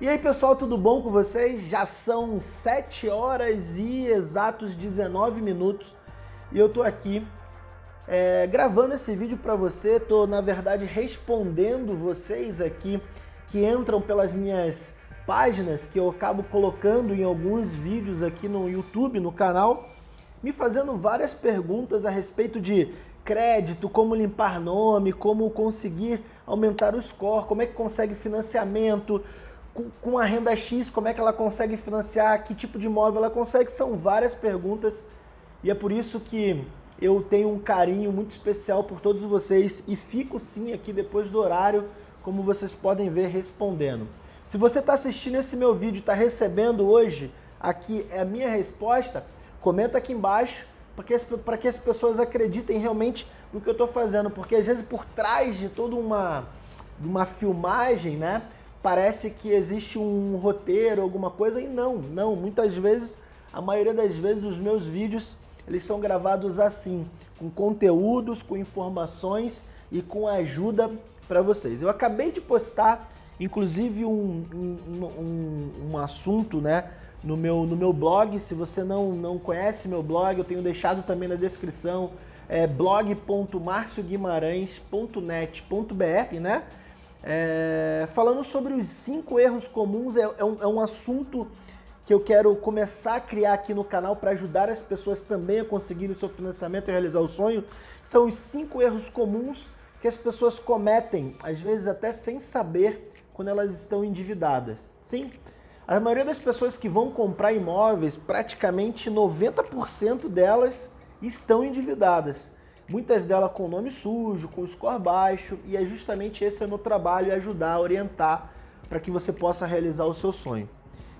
E aí pessoal, tudo bom com vocês? Já são 7 horas e exatos 19 minutos e eu tô aqui é, gravando esse vídeo para você, tô na verdade respondendo vocês aqui que entram pelas minhas páginas que eu acabo colocando em alguns vídeos aqui no YouTube, no canal, me fazendo várias perguntas a respeito de crédito, como limpar nome, como conseguir aumentar o score, como é que consegue financiamento, com, a renda X, como é que ela consegue financiar, que tipo de imóvel ela consegue, são várias perguntas e é por isso que eu tenho um carinho muito especial por todos vocês e fico sim aqui depois do horário, como vocês podem ver, respondendo. Se você está assistindo esse meu vídeo e está recebendo hoje aqui é a minha resposta, comenta aqui embaixo para que, as, para que as pessoas acreditem realmente no que eu estou fazendo, porque às vezes por trás de toda uma, uma filmagem, né, parece que existe um roteiro, alguma coisa, e não, não. Muitas vezes, a maioria das vezes, os meus vídeos, eles são gravados assim, com conteúdos, com informações e com ajuda para vocês. Eu acabei de postar, inclusive, um, um, um, um assunto, né, no meu, no meu blog. Se você não, não conhece meu blog, eu tenho deixado também na descrição, é blog.marcioguimarães.net.br, né? É, falando sobre os cinco erros comuns, é, é, um, é, um, assunto que eu quero começar a criar aqui no canal para ajudar as pessoas também a conseguirem o seu financiamento e realizar o sonho. São os cinco erros comuns que as pessoas cometem, às vezes até sem saber, quando elas estão endividadas. Sim, a maioria das pessoas que vão comprar imóveis, praticamente 90% delas estão endividadas. Muitas delas com nome sujo, com score baixo, e é justamente esse é o meu trabalho, é ajudar, orientar para que você possa realizar o seu sonho.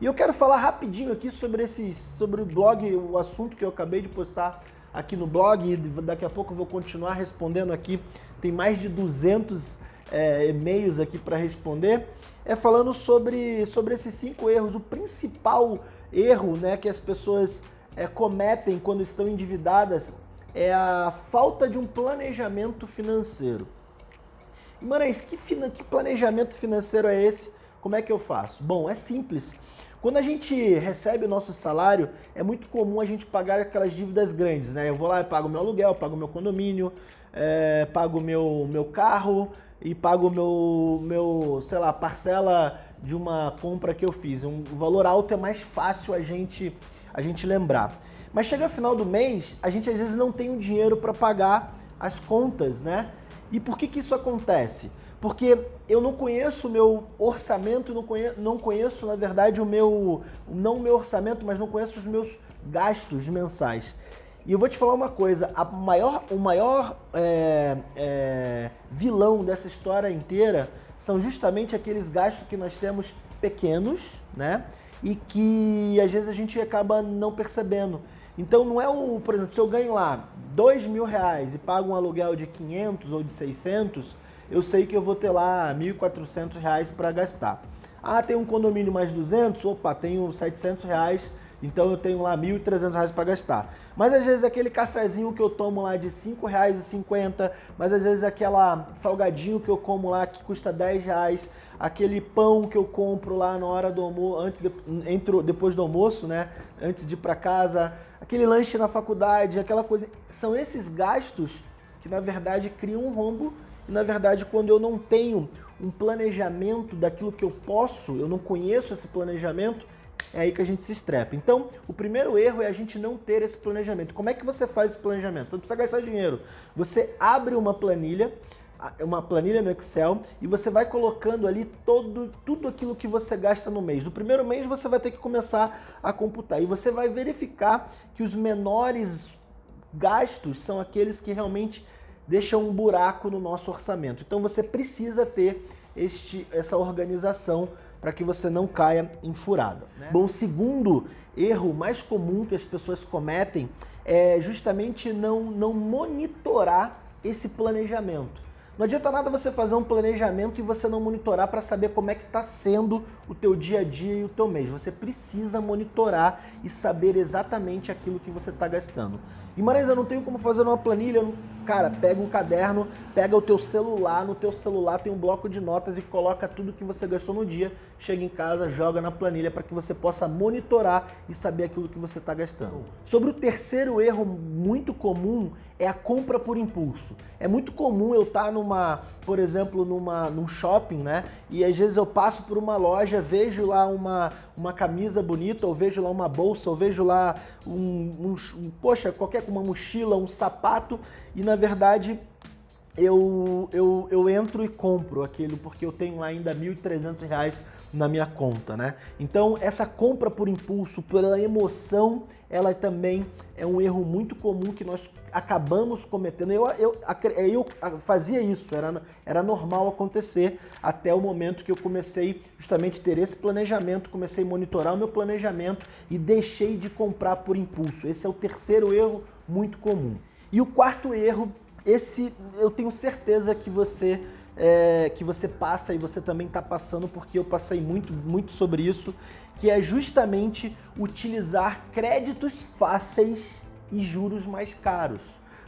E eu quero falar rapidinho aqui sobre, esses, sobre o blog, o assunto que eu acabei de postar aqui no blog, e daqui a pouco eu vou continuar respondendo aqui, tem mais de 200 é, e-mails aqui para responder, é falando sobre, sobre esses cinco erros. O principal erro né, que as pessoas é, cometem quando estão endividadas é a falta de um planejamento financeiro. Maranhão, que, que planejamento financeiro é esse? Como é que eu faço? Bom, é simples. Quando a gente recebe o nosso salário, é muito comum a gente pagar aquelas dívidas grandes, né? Eu vou lá e pago meu aluguel, pago meu condomínio, é, pago meu, meu carro e pago meu, meu, sei lá, parcela de uma compra que eu fiz. Um valor alto é mais fácil a gente, a gente lembrar. Mas chega final do mês, a gente às vezes não tem o dinheiro para pagar as contas, né? E por que, que isso acontece? Porque eu não conheço o meu orçamento, não conheço, não conheço, na verdade, o meu. Não o meu orçamento, mas não conheço os meus gastos mensais. E eu vou te falar uma coisa, a maior, o maior é, é, vilão dessa história inteira são justamente aqueles gastos que nós temos pequenos, né? E que às vezes a gente acaba não percebendo. Então não é o, por exemplo, se eu ganho lá dois mil reais e pago um aluguel de 500 ou de 600, eu sei que eu vou ter lá 1.400 reais para gastar. Ah, tem um condomínio mais 200? Opa, tenho 700 reais, então eu tenho lá 1.300 reais para gastar. Mas às vezes aquele cafezinho que eu tomo lá de R$ 5,50, mas às vezes aquela salgadinho que eu como lá que custa 10 reais, aquele pão que eu compro lá na hora do almoço, antes de, entre, depois do almoço, né? Antes de ir para casa, aquele lanche na faculdade, aquela coisa. São esses gastos que na verdade criam um rombo e na verdade quando eu não tenho um planejamento daquilo que eu posso, eu não conheço esse planejamento, é aí que a gente se estrepa. Então, o primeiro erro é a gente não ter esse planejamento. Como é que você faz esse planejamento? Você não precisa gastar dinheiro. Você abre uma planilha uma planilha no Excel e você vai colocando ali todo, tudo aquilo que você gasta no mês. No primeiro mês você vai ter que começar a computar e você vai verificar que os menores gastos são aqueles que realmente deixam um buraco no nosso orçamento. Então você precisa ter este, essa organização para que você não caia em furada. Né? Bom, o segundo erro mais comum que as pessoas cometem é justamente não, não monitorar esse planejamento. Não adianta nada você fazer um planejamento e você não monitorar para saber como é que está sendo o teu dia a dia e o teu mês. Você precisa monitorar e saber exatamente aquilo que você está gastando. E Marais, eu não tenho como fazer uma planilha. Cara, pega um caderno, pega o teu celular, no teu celular tem um bloco de notas e coloca tudo que você gastou no dia, chega em casa, joga na planilha para que você possa monitorar e saber aquilo que você está gastando. Sobre o terceiro erro muito comum é a compra por impulso. É muito comum eu estar tá numa, por exemplo, numa, num shopping, né? E às vezes eu passo por uma loja, vejo lá uma, uma camisa bonita, ou vejo lá uma bolsa, ou vejo lá um, um, um poxa, qualquer uma mochila, um sapato, e na verdade eu, eu, eu entro e compro aquilo porque eu tenho lá ainda R$ 1.300 na minha conta, né? Então, essa compra por impulso, pela emoção, ela também é um erro muito comum que nós acabamos cometendo. Eu, eu, eu fazia isso, era, era normal acontecer até o momento que eu comecei justamente ter esse planejamento, comecei a monitorar o meu planejamento e deixei de comprar por impulso. Esse é o terceiro erro muito comum. E o quarto erro, esse eu tenho certeza que você é, que você passa e você também está passando, porque eu passei muito, muito sobre isso, que é justamente utilizar créditos fáceis e juros mais caros.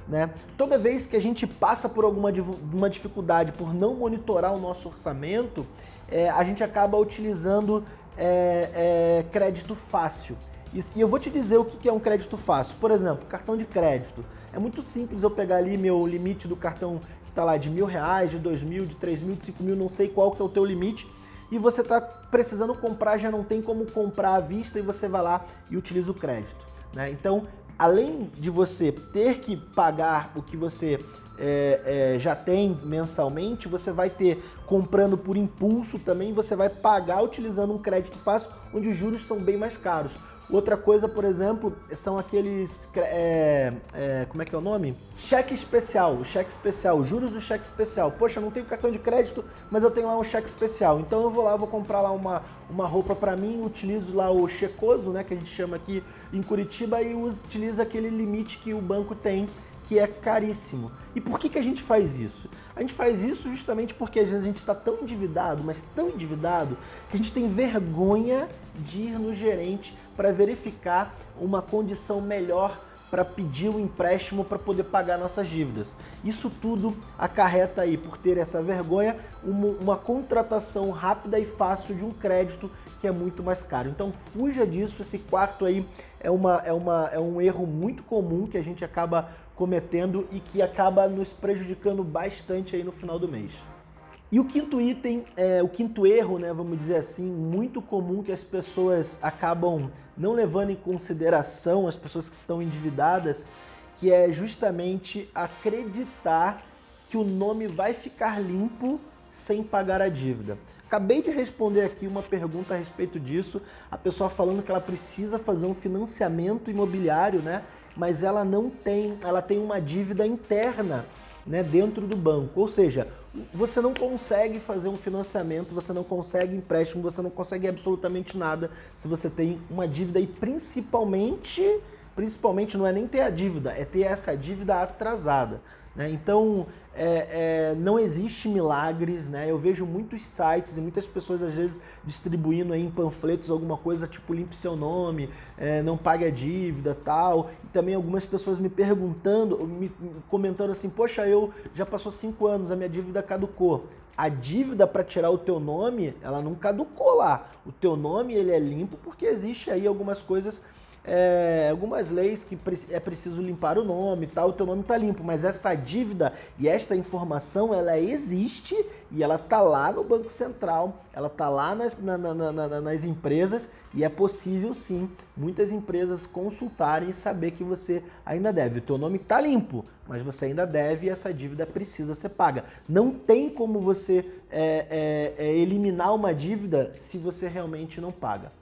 Né? Toda vez que a gente passa por alguma uma dificuldade por não monitorar o nosso orçamento, é, a gente acaba utilizando é, é, crédito fácil. E eu vou te dizer o que é um crédito fácil. Por exemplo, cartão de crédito. É muito simples eu pegar ali meu limite do cartão que está lá de mil reais, de dois mil, de três mil, de cinco mil, não sei qual que é o teu limite. E você está precisando comprar, já não tem como comprar à vista e você vai lá e utiliza o crédito. Né? Então, além de você ter que pagar o que você é, é, já tem mensalmente, você vai ter comprando por impulso também, você vai pagar utilizando um crédito fácil, onde os juros são bem mais caros. Outra coisa, por exemplo, são aqueles, é, é, como é que é o nome? Cheque especial, o cheque especial, juros do cheque especial. Poxa, não tenho cartão de crédito, mas eu tenho lá um cheque especial. Então eu vou lá, vou comprar lá uma, uma roupa para mim, utilizo lá o checoso, né, que a gente chama aqui em Curitiba, e utiliza aquele limite que o banco tem que é caríssimo. E por que, que a gente faz isso? A gente faz isso justamente porque às vezes a gente está tão endividado, mas tão endividado, que a gente tem vergonha de ir no gerente para verificar uma condição melhor para pedir o um empréstimo para poder pagar nossas dívidas. Isso tudo acarreta aí, por ter essa vergonha, uma, uma, contratação rápida e fácil de um crédito que é muito mais caro. Então fuja disso, esse quarto aí é, uma, é, uma, é um erro muito comum que a gente acaba cometendo e que acaba nos prejudicando bastante aí no final do mês. E o quinto item, é, o quinto erro, né, vamos dizer assim, muito comum que as pessoas acabam não levando em consideração, as pessoas que estão endividadas, que é justamente acreditar que o nome vai ficar limpo sem pagar a dívida. Acabei de responder aqui uma pergunta a respeito disso, a pessoa falando que ela precisa fazer um financiamento imobiliário, né? Mas ela não tem, ela tem uma dívida interna né, dentro do banco. Ou seja, você não consegue fazer um financiamento, você não consegue empréstimo, você não consegue absolutamente nada se você tem uma dívida e principalmente, principalmente não é nem ter a dívida, é ter essa dívida atrasada. Né? Então, é, é, não existe milagres, né? Eu vejo muitos sites e muitas pessoas às vezes distribuindo aí em panfletos alguma coisa tipo limpe seu nome, é, não pague a dívida, tal. E também algumas pessoas me perguntando, me comentando assim, poxa, eu já passou cinco anos, a minha dívida caducou. A dívida para tirar o teu nome, ela não caducou lá. O teu nome ele é limpo porque existe aí algumas coisas é, algumas leis que é preciso limpar o nome tal, o teu nome está limpo, mas essa dívida e esta informação, ela existe e ela está lá no Banco Central, ela está lá nas, na, na, na, nas empresas e é possível sim muitas empresas consultarem e saber que você ainda deve. O teu nome está limpo, mas você ainda deve e essa dívida precisa ser paga. Não tem como você é, é, é eliminar uma dívida se você realmente não paga.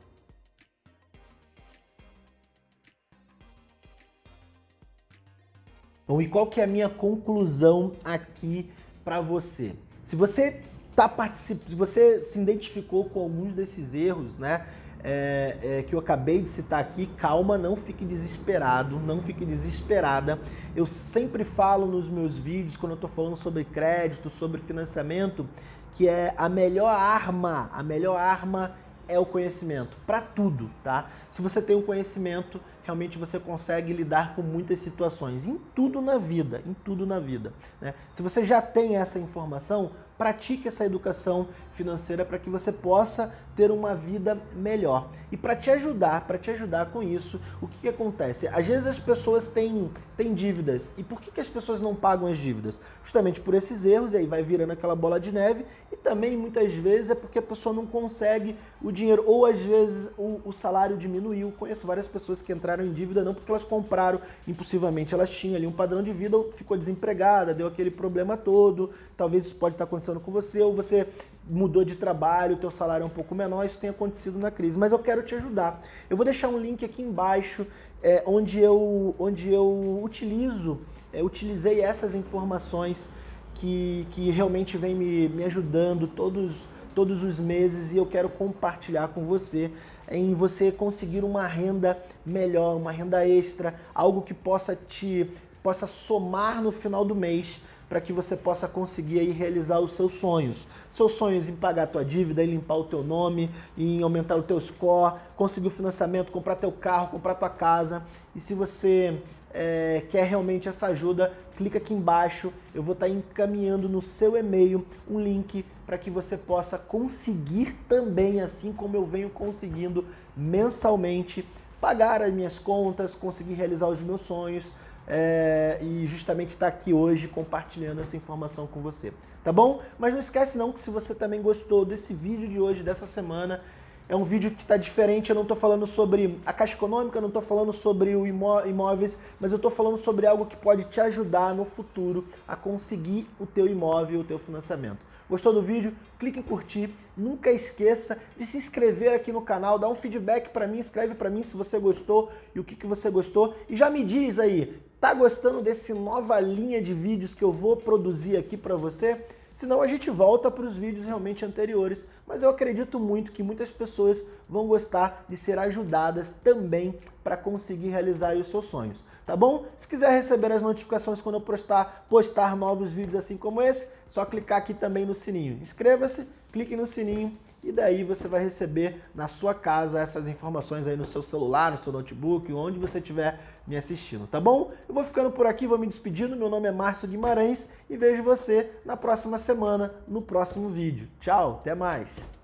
Bom, e qual que é a minha conclusão aqui para você? Se você tá participando, se você se identificou com alguns desses erros, né? é, é, que eu acabei de citar aqui, calma, não fique desesperado, não fique desesperada. Eu sempre falo nos meus vídeos, quando eu estou falando sobre crédito, sobre financiamento, que é a melhor arma, a melhor arma é o conhecimento, para tudo, tá? Se você tem um conhecimento, realmente você consegue lidar com muitas situações, em tudo na vida, em tudo na vida. Né? Se você já tem essa informação, pratique essa educação financeira para que você possa ter uma vida melhor. E para te ajudar, para te ajudar com isso, o que, que acontece? Às vezes as pessoas têm, têm dívidas. E por que, que as pessoas não pagam as dívidas? Justamente por esses erros, e aí vai virando aquela bola de neve. E também, muitas vezes, é porque a pessoa não consegue o dinheiro. Ou às vezes o, o salário diminuiu. Conheço várias pessoas que entraram em dívida não porque elas compraram impulsivamente. Elas tinham ali um padrão de vida, ficou desempregada, deu aquele problema todo. Talvez isso pode estar acontecendo com você, ou você mudou de trabalho, teu salário é um pouco menor, isso tem acontecido na crise. Mas eu quero te ajudar. Eu vou deixar um link aqui embaixo é, onde, eu, onde eu utilizo, é, utilizei essas informações que, que realmente vem me, me ajudando todos, todos os meses e eu quero compartilhar com você em você conseguir uma renda melhor, uma renda extra, algo que possa te possa somar no final do mês para que você possa conseguir aí realizar os seus sonhos. Seus sonhos em pagar a tua dívida, em limpar o teu nome, em aumentar o teu score, conseguir o financiamento, comprar teu carro, comprar tua casa. E se você é, quer realmente essa ajuda, clica aqui embaixo, eu vou estar tá encaminhando no seu e-mail um link para que você possa conseguir também, assim como eu venho conseguindo mensalmente, pagar as minhas contas, conseguir realizar os meus sonhos, é, e justamente estar tá aqui hoje compartilhando essa informação com você, tá bom? Mas não esquece não que se você também gostou desse vídeo de hoje, dessa semana, é um vídeo que está diferente, eu não estou falando sobre a Caixa Econômica, não estou falando sobre o imó imóveis, mas eu estou falando sobre algo que pode te ajudar no futuro a conseguir o teu imóvel, o teu financiamento. Gostou do vídeo? Clique em curtir. Nunca esqueça de se inscrever aqui no canal, dá um feedback para mim, escreve para mim se você gostou e o que, que você gostou. E já me diz aí, tá gostando desse nova linha de vídeos que eu vou produzir aqui para você? Senão a gente volta para os vídeos realmente anteriores, mas eu acredito muito que muitas pessoas vão gostar de ser ajudadas também para conseguir realizar os seus sonhos, tá bom? Se quiser receber as notificações quando eu postar, postar novos vídeos assim como esse, só clicar aqui também no sininho. Inscreva-se, clique no sininho e daí você vai receber na sua casa essas informações aí no seu celular, no seu notebook, onde você estiver me assistindo, tá bom? Eu vou ficando por aqui, vou me despedindo, meu nome é Márcio Guimarães e vejo você na próxima semana, no próximo vídeo. Tchau, até mais!